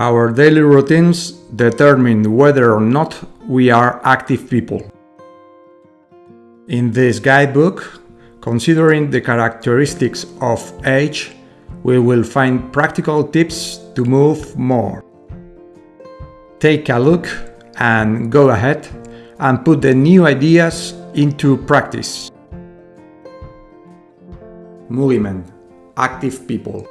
Our daily routines determine whether or not we are active people. In this guidebook, considering the characteristics of age, we will find practical tips to move more. Take a look and go ahead and put the new ideas into practice. Movement. Active people.